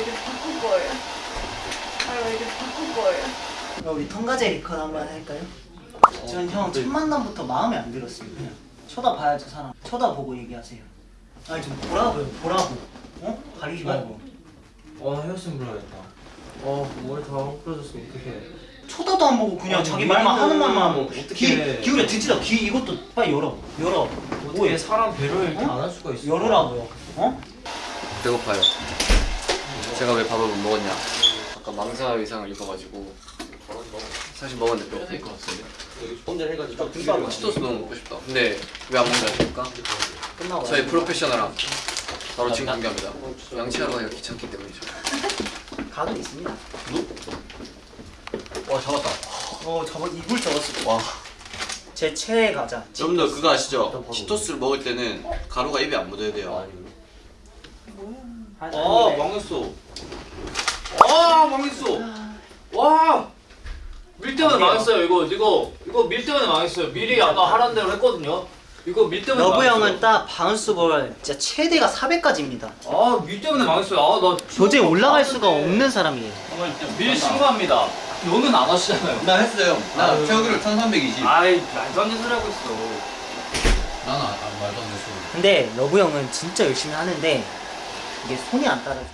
이제 바꿀 거예요. 아유 이제 바꿀 거예요. 그럼 우리 통과제 리컷 한번 할까요? 전형첫 만남부터 마음에 안 들었어요 그냥. 쳐다봐야죠 사람. 쳐다보고 얘기하세요. 아니 좀 보라고요 보라고. 어? 가리지 말고. 어 헤어스타일 불러야겠다. 어 머리 다 헝클어졌으면 어떡해. 쳐다도 안 보고 그냥 아니, 자기 말만 하는 말만 하고. 귀 기울여 듣지도 귀 이것도 빨리 열어. 열어. 어떻게 사람 배려를 이렇게 어? 안할 수가 있어. 열으라고요. 어? 배고파요. 제가 왜 밥을 못 먹었냐? 아까 망사 의상을 입어가지고 사실 먹었는데 배고플 것 같은데. 혼자 해가지고 아, 치토스 너무 먹고 싶다. 근데 왜 안 먹는지 아십니까? 끝나고 저희 프로페셔널함. 바로 지금 공개합니다. 양치하러 가기가 귀찮기 때문이죠. 각은 있습니다. 와 잡았다. 어 저거 이불 접었을 와. 제 최애 과자 여러분들 그거 아시죠? 치토스를 먹을 때는 가루가 입에 안 묻어야 돼요. 아, 아 망했어 아 망했어. 와. 밀 때문에. 망했어요 이거. 이거 이거 밀 때문에 망했어요. 미리 아까 하라는 대로 했거든요. 이거 밀 때문에 러브 망했어요. 형은 딱 바운스 볼 진짜 최대가 400까지입니다. 아 밀 때문에 망했어요. 아 나 도저히 올라갈 수가 없는 사람이에요. 밀 신고합니다. 너는 안 하시잖아요. 나 했어요. 나 아유. 최고기를 1320 아이 말도 안 되는 소리 하고 있어. 나는 아, 말도 안 되는 소리. 근데 러브 형은 진짜 열심히 하는데 이게 손이 안 따라줘